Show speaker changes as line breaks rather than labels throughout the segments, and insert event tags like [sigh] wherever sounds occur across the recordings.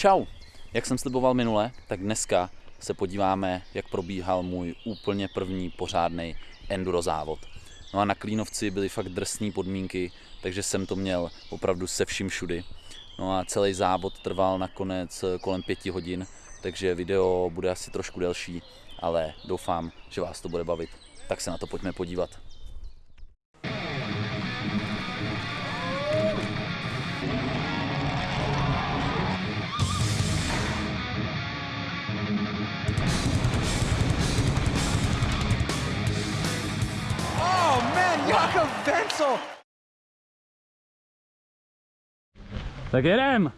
Čau! Jak jsem sliboval minule, tak dneska se podíváme, jak probíhal můj úplně první pořádný enduro závod. No a na Klínovci byly fakt drsné podmínky, takže jsem to měl opravdu se vším všudy. No a celý závod trval nakonec kolem pěti hodin, takže video bude asi trošku delší, ale doufám, že vás to bude bavit. Tak se na to pojďme podívat.
Wenzel!
Tak jedem!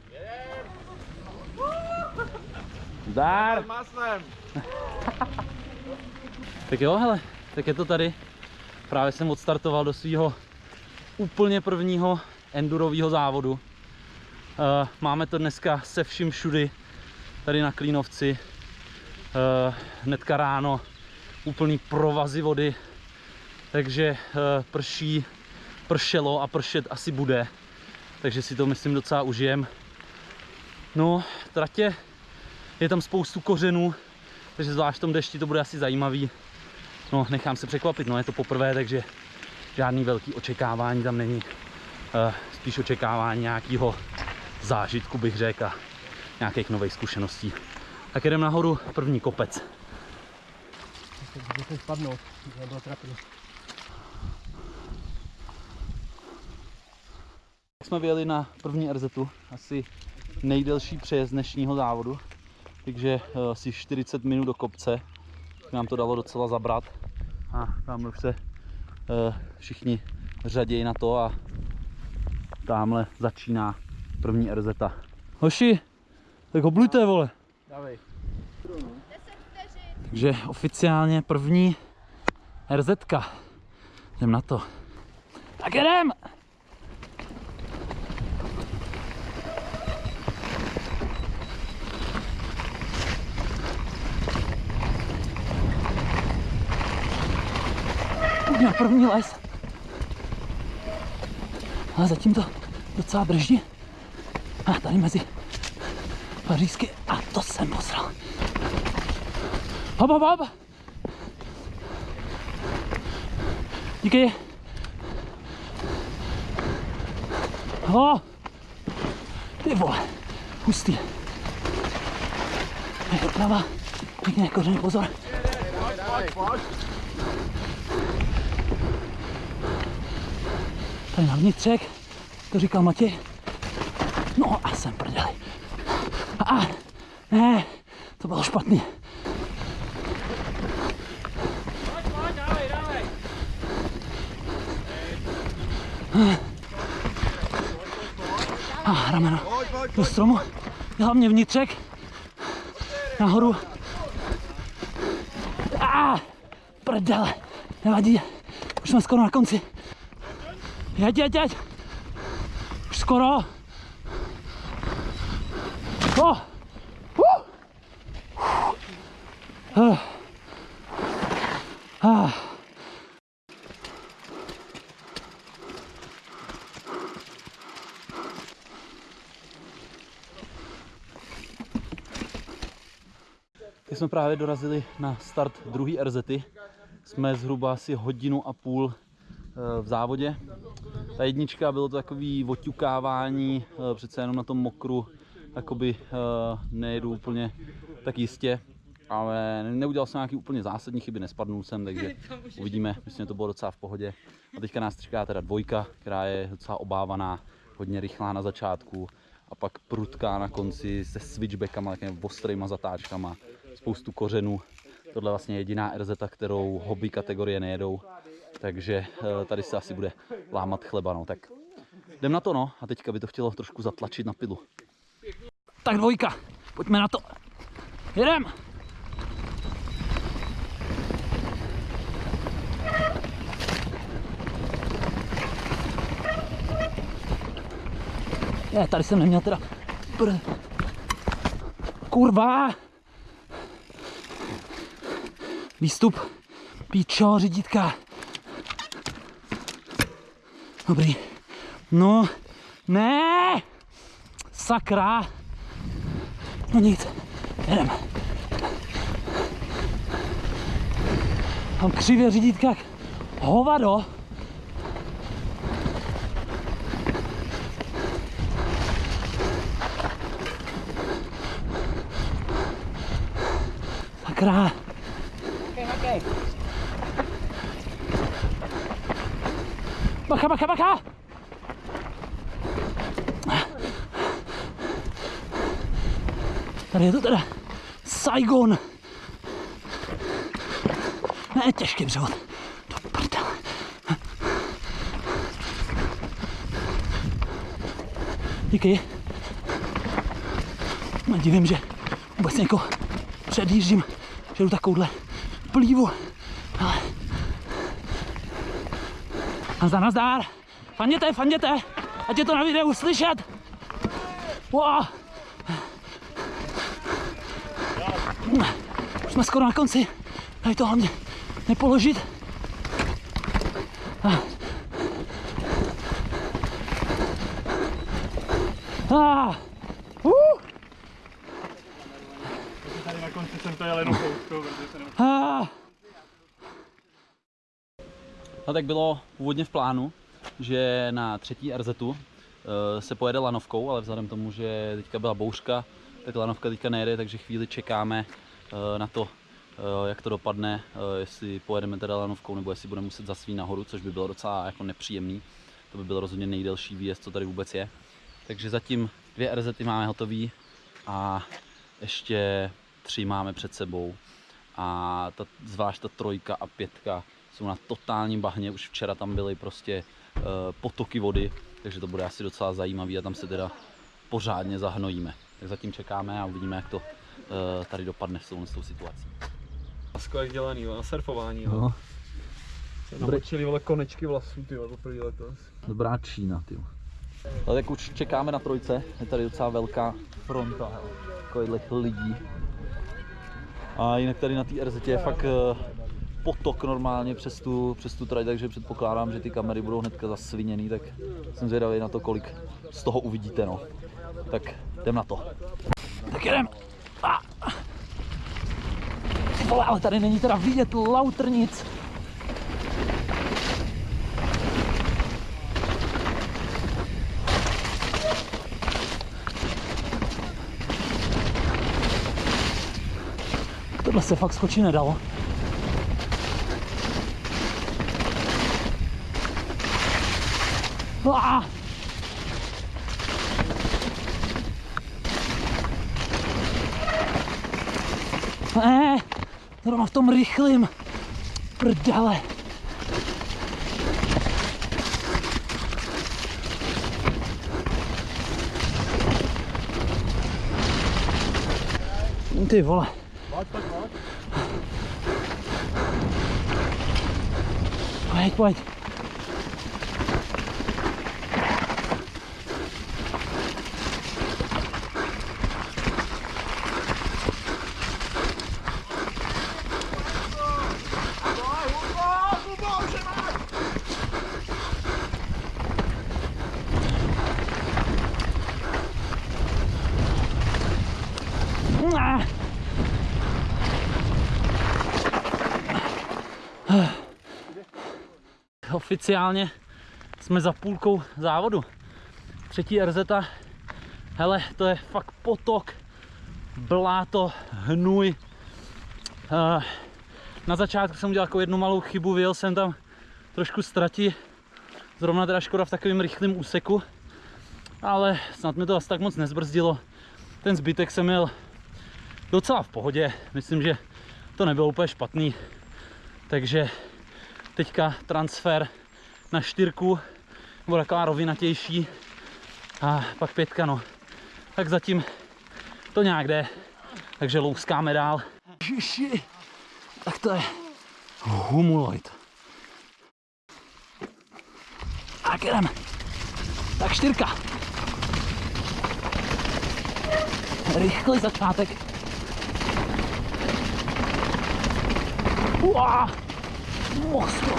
Zdar!
Maslem! [laughs]
Tak jo, hele, tak je to tady. Právě jsem odstartoval do svého úplně prvního endurového závodu. Eh, Máme to dneska se vším všudy tady na Klínovci. Eh, Hnedka ráno úplný provazy vody, takže eh, prší, pršelo a pršet asi bude. Takže si to myslím docela užijem. No, tratě je tam spoustu kořenů, takže zvlášť v tom dešti to bude asi zajímavý. No, nechám se překvapit, no je to poprvé, takže žádný velký očekávání tam není. Uh, spíš očekávání nějakého zážitku bych řekl a nějakých nových zkušeností. Tak jdem nahoru, první kopec.
Musím spadnout, nebylo trapný.
Jsme vyjeli na první RZ, asi nejdelší přejezd dnešního závodu, takže eh, asi 40 minut do kopce. Nám to dalo docela zabrat a tamhle už se eh, všichni řadějí na to a tamhle začíná první RZ. Hoši, tak oblujte vole.
Dávej.
Takže oficiálně první RZ. Jdem na to. Tak jedem! První les. A zatím to docela drží. A tady mezi pařízky. A to jsem posral. Hop, hop, hop. Díky. Ho. Ty vole, hustý. Je to prava. Pěkně kořeny, pozor. Tady na vnitřek, to říkal Matěj. No a jsem prdeli. A, ne, to bylo špatný. A rameno do stromu, hlavně vnitřek, nahoru. A prdele, nevadí, už jsme skoro na konci. Jeď, jeď, jeď. Už skoro. Oh. Uh. Uh. Ah. Teď jsme právě dorazili na start druhé RZ. Jsme zhruba asi hodinu a půl v závodě. Ta jednička bylo to takový oťukávání, eh, přece jenom na tom mokru, jakoby eh, nejedu úplně tak jistě, ale neudělal jsem nějaký úplně zásadní chyby, nespadnul jsem, takže [laughs] uvidíme, myslím, že to bylo docela v pohodě. A teďka nás čeká teda dvojka, která je docela obávaná, hodně rychlá na začátku a pak prudká na konci se switchbackama, takovými ostrýma zatáčkama, spoustu kořenů. Tohle je vlastně jediná RZ, kterou hobby kategorie nejedou, takže eh, tady se asi bude lámat chleba, no. Tak jdem na to, no. A teďka by to chtělo trošku zatlačit na pilu. Tak dvojka, pojďme na to. Jedem! Ne, tady jsem neměl teda... Pr... Kurva! Výstup. Píčo, řídítka. Dobrý. No, ne! Sakra! No nic, jedem. Mám křivě řídítka jak hovado. Sakra. Bacha, bacha, bacha! Tady je to teda Saigon. Ne, těžký převod. Do prdele. Díky. No, divím, že vůbec někoho předjíždím, že jdu takovouhle plívu. Nazdar, nazdar. Fanděte, fanděte. Ať je to na videu slyšet. Wow. Už jsme skoro na konci. Tady to hlavně nepoložit. Ah. Ah. Uh.
Tady na konci jsem to jel jenom kouskou, protože se nemůžu.
Ah. No tak bylo původně v plánu, že na třetí RZ se pojede lanovkou, ale vzhledem tomu, že teďka byla bouřka, tak lanovka teďka nejede, takže chvíli čekáme eh, na to, eh, jak to dopadne, eh, jestli pojedeme teda lanovkou, nebo jestli budeme muset zasvít nahoru, což by bylo docela jako nepříjemný. To by byl rozhodně nejdelší výjezd, co tady vůbec je. Takže zatím dvě RZ máme hotový a ještě tři máme před sebou. A ta, zvlášť ta trojka a pětka jsou na totálním bahně, už včera tam byly prostě uh, potoky vody, takže to bude asi docela zajímavý a tam se teda pořádně zahnojíme. Tak zatím čekáme a uvidíme, jak to uh, tady dopadne s tou, s tou situací.
Lasko jak dělaný, na surfování.
No,
Se namočili, vole, konečky vlasů, ty poprvé letos.
dobrá Čína, ty. Ale tak už čekáme na trojce, je tady docela velká fronta takových lidí. A jinak tady na té RZ je fakt eh, potok normálně přes tu, přes tu trať, takže předpokládám, že ty kamery budou hnedka zasviněný, tak jsem zvědavý na to, kolik z toho uvidíte, no. Tak jdem na to. Tak jdem. Vole, ale tady není teda vidět lauter nic. Tohle se fakt skočit nedalo. Ah! Ne, zrovna v tom rychlým. Prdele. Ty vole. Pojď, pojď. Ah. [sighs] Oficiálně jsme za půlkou závodu. Třetí RZ, hele, to je fakt potok, bláto, hnůj. Eh, Na začátku jsem udělal jako jednu malou chybu, vyjel jsem tam trošku ztrati. Zrovna teda škoda v takovém rychlém úseku, ale snad mi to asi tak moc nezbrzdilo. Ten zbytek jsem měl docela v pohodě. Myslím, že to nebylo úplně špatný. Takže teďka transfer na čtyřku, nebo taková rovinatější. A pak pětka, no. Tak zatím to nějak jde. Takže louskáme dál. Ježiši, tak to je humuloid. Tak jdeme. Tak čtyřka. Rychlý začátek. Uá! Mostro!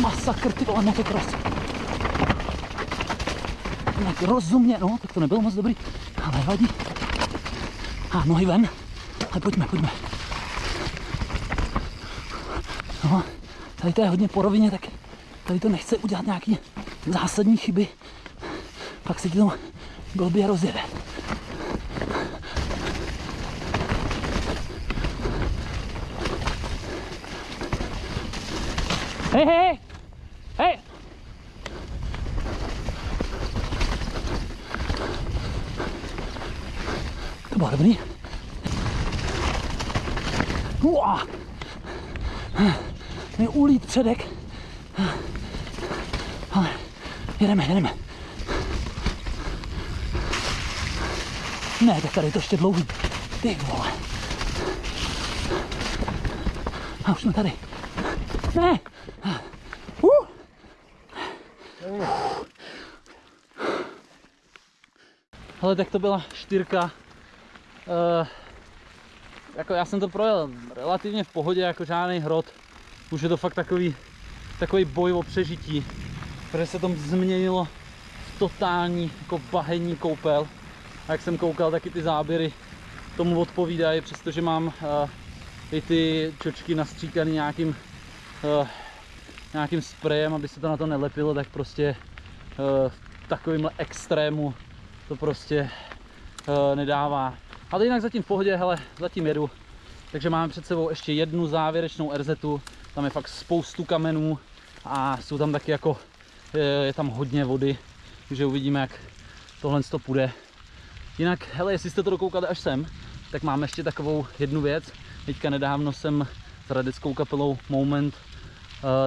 Masakr, ty vole, motocross. Tak rozumně, no, tak to nebylo moc dobrý, ale vadí.
A nohy ven. Ale pojďme, pojďme. No, tady to je hodně po rovině, tak tady to nechce udělat nějaký zásadní chyby. Pak se ti to blbě rozjede. Hej, hej, hej! To bylo dobrý. Uá. Mi ulít předek. Ale jedeme, jedeme. Ne, tak tady je to ještě dlouhý. Ty vole. A už jsme tady. Ne! Uh.
Ale tak to byla čtyřka. Uh, jako já jsem to projel relativně v pohodě, jako žádný hrot. Už je to fakt takový, takový boj o přežití, protože se to změnilo v totální jako bahenní koupel. A jak jsem koukal, taky ty záběry tomu odpovídají, přestože mám uh, i ty čočky nastříkaný nějakým, uh, nějakým sprejem, aby se to na to nelepilo, tak prostě uh, v takovémhle extrému to prostě uh, nedává. Ale jinak zatím v pohodě, hele, zatím jedu. Takže máme před sebou ještě jednu závěrečnou RZ, tam je fakt spoustu kamenů a jsou tam taky jako, je, je tam hodně vody, takže uvidíme, jak tohle to půjde. Jinak, hele, jestli jste to dokoukali až sem, tak máme ještě takovou jednu věc. Teďka nedávno jsem s kapelou Moment,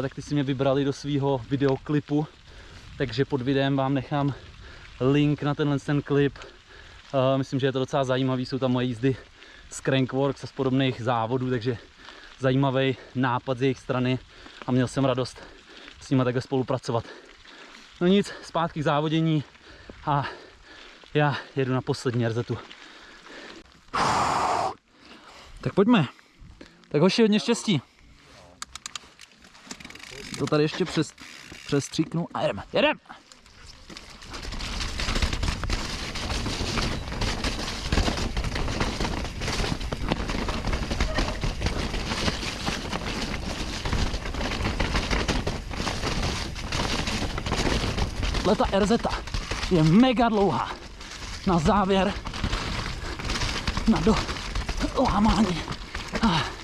tak ty si mě vybrali do svého videoklipu, takže pod videem vám nechám link na tenhle ten klip. Myslím, že je to docela zajímavý, jsou tam moje jízdy z Crankworks a z podobných závodů, takže zajímavý nápad z jejich strany a měl jsem radost s nimi takhle spolupracovat. No nic, zpátky k závodění a já jedu na poslední RZtu. Tak pojďme. Tak hoši, hodně štěstí. To tady ještě přes, přestříknu a jedeme, jedeme. Leta RZ je mega dlouhá. Na závěr, na do lámání. Ah.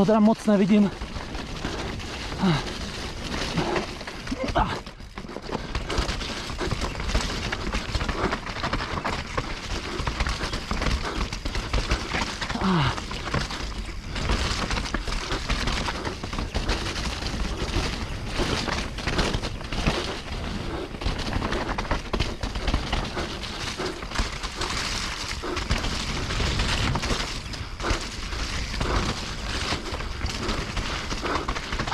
Toho teda moc nevidím.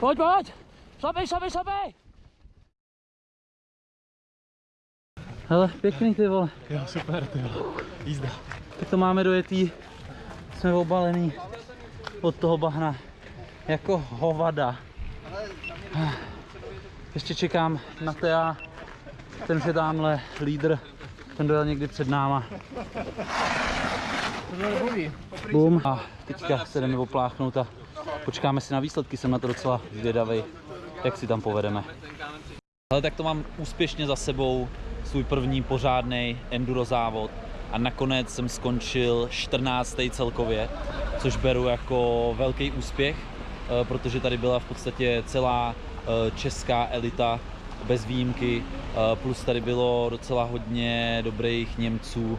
Pojď, pojď. Šlapej, šlapej, šlapej. Hele, pěkný ty vole.
Jo, super, ty jo. Jízda.
Tak to máme dojetý. Jsme obalený od toho bahna. Jako hovada. Ještě čekám na Tea. Ten už je tamhle lídr. Ten dojel někdy před náma. Bum. A teďka se jdeme opláchnout a počkáme si na výsledky. Jsem na to docela zvědavý, jak si tam povedeme. Ale tak to mám úspěšně za sebou, svůj první pořádný enduro závod a nakonec jsem skončil 14. celkově, což beru jako velký úspěch, eh, protože tady byla v podstatě celá eh, česká elita bez výjimky, eh, plus tady bylo docela hodně dobrých Němců,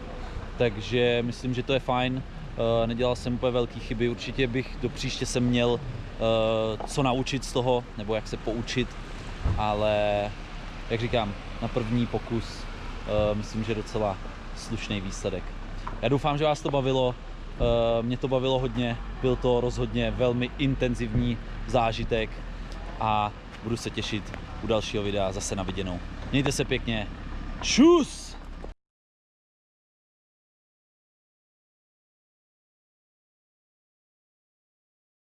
takže myslím, že to je fajn. Eh, Nedělal jsem úplně velké chyby, určitě bych do příště se měl eh, co naučit z toho, nebo jak se poučit, ale jak říkám, na první pokus eh, myslím, že docela slušný výsledek. Já doufám, že vás to bavilo, mě to bavilo hodně, byl to rozhodně velmi intenzivní zážitek a budu se těšit u dalšího videa zase na viděnou. Mějte se pěkně, čus!